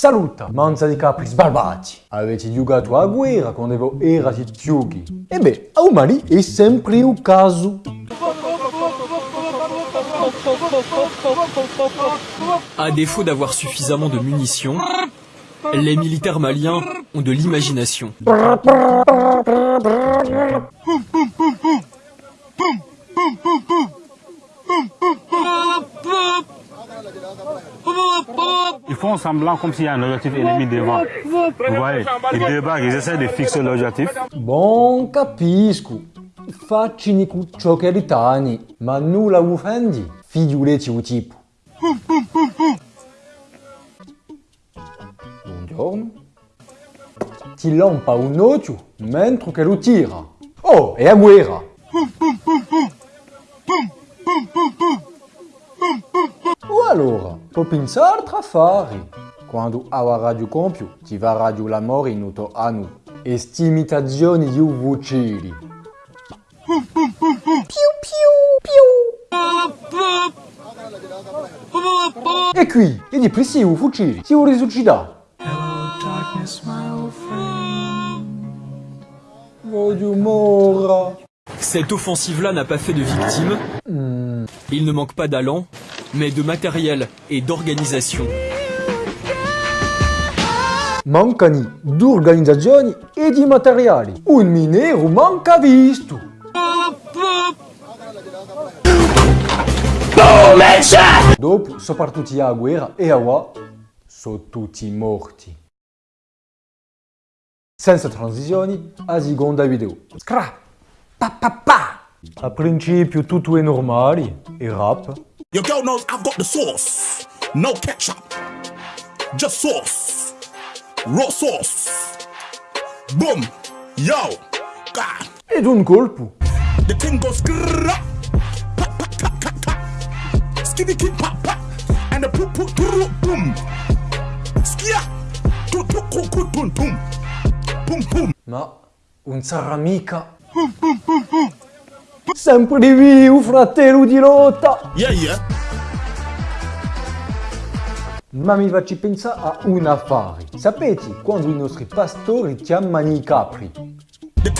Saluta, manza di capri sbarbati. Avete giocato a guerra quando erate giochi? E beh, a umani è sempre un caso. À défaut d'avoir suffisamment de munitions, les militaires maliens ont de l'imagination. Font semblant comme s'il y a un objectif ennemi devant. Vous voyez, ils débarquent, ils essaient de fixer l'objectif. Bon, capisco. Faccini ciò che ritani, ma nulla offendi. Figliuleti o tipo. Buongiorno. Ti lampa un occhio mentre che lo tira. Oh, è a guerra. O allora, può pensare tra affari. Quando ha radio compio, ti va radio l'amore in uto anno. E stimitazioni di uvucili. Piu piu piu. E qui, e di presi u fucili, si u risuscita. Voglio. Cette offensive-là n'a pas fait de victimes. Il ne manque pas d'allant, mais de matériel et d'organisation. Mancani d'organizzazioni e di materiali. Un minero manca visto. Dopo, soprattutto a guerra e a wa, sono tutti morti. Senza transizioni, a seconda video. Scra! Pa pa pa! A principio tutto è normale, e rap. Your girl knows I've got the sauce. No ketchup. Just sauce. Raw sauce. Boom. Yo. God. Ed un colpo. The thing goes grrrr. Pa, pa, ka, ka, ka. Skitty kid pop pop. And the poop poop poop boom. Skia. Tu tu ku ku tum tum. Boom boom. Ma non sarà mica. Sempre di vivo, fratello di lotta! Yeah yeah. Ma mi facci pensare a un affare. Sapete quando i nostri pastori chiamano i capri? E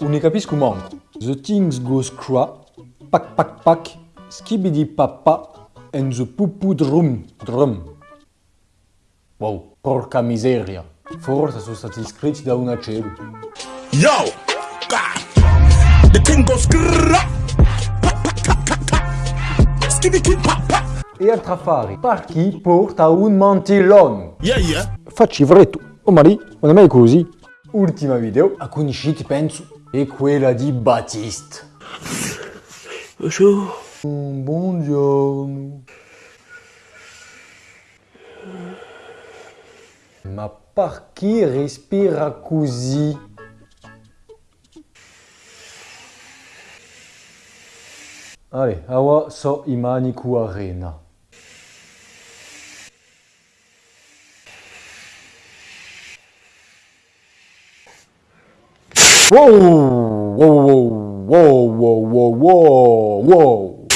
non ne capisco manco. The things goes cra, pac pac pac, skibidi papa, and the pupu drum drum. Wow, porca miseria. Forse sono stati iscritti da una celu. Yo. The thing goes. E altri affari, per chi porta un mantellone. Yeah yeah. Facci freddo. Oh Mari, non è mai così. Ultima video, a cui usciti penso, è quella di Battiste. Bonjour. Mm, Buongiorno. Ma per chi respira così? Allez, awa so imaniku arena. Wow! Wow, wow, wow, wow, wow, wow, wow.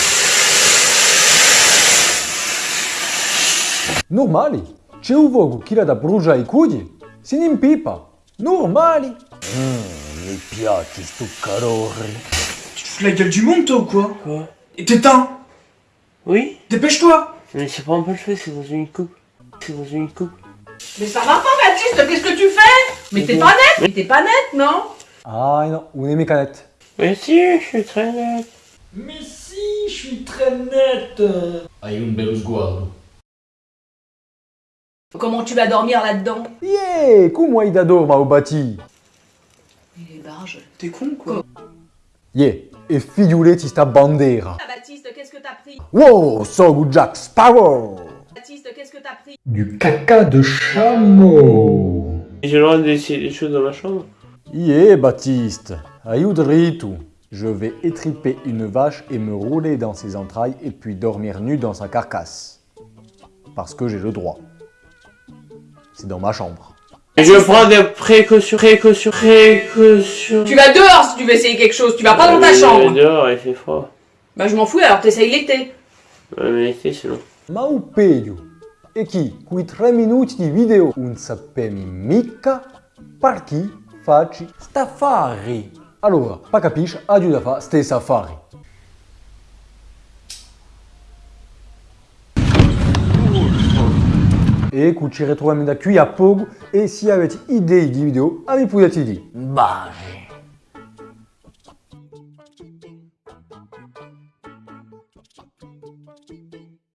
Normali. C'è un vogo chi la da brucia i cudi? Si ne impipa. Normali. Mmm, mi piace sto calore. Tu te fous la gueule du monde, toi, ou quoi Quoi Et t'éteins Oui Dépêche-toi Mais ça prend pas le feu, c'est dans une coupe. C'est dans une coupe. Mais ça va pas, Baptiste, qu'est-ce que tu fais Mais t'es pas net Mais t'es pas net, non Ah non, un è canette. Mais si, je suis très net. Mais si, je suis très net Hai un bello sguardo. Comment tu vas dormir là-dedans Yeah, come hai da dorma o bati? Il est barge. T'es con, quoi Yeah, e figliuleti sta bandera. Ah, Baptiste, qu'est-ce que t'as pris Wow, so good Jack Sparrow. Baptiste, qu'est-ce que t'as pris Du caca de chameau. J'ai le droit d'essayer des choses dans ma chambre Yeah, Baptiste, aiuto. Je vais étriper une vache et me rouler dans ses entrailles et puis dormir nu dans sa carcasse. Parce que j'ai le droit. C'est dans ma chambre. Je prends des précautions, précautions, précautions. Tu vas dehors si tu veux essayer quelque chose, tu vas pas dans ta Euh, chambre Dehors, il fait froid. Bah je m'en fous alors t'essayes l'été. Ouais, mais l'été, c'est long. Ma o peggio è chi quei tre minuti di video non sapemi mica per chi facci stafari. Allora, pa capisci, a fare ste safari. E qui ci ritroviamo da qui a poco e se avete idee di video, mi potete dire. Bye.